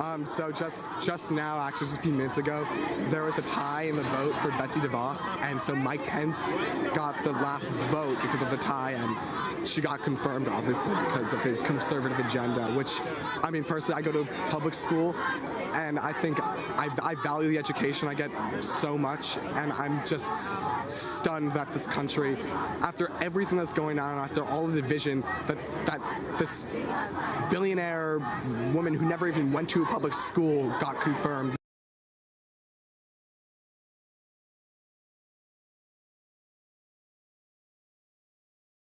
Um, so just just now, actually just a few minutes ago, there was a tie in the vote for Betsy DeVos, and so Mike Pence got the last vote because of the tie, and she got confirmed, obviously, because of his conservative agenda. Which, I mean, personally, I go to public school, and I think I, I value the education I get so much, and I'm just stunned that this country, after everything that's going on, after all the division, that that this billionaire woman who never even went to a public school got confirmed.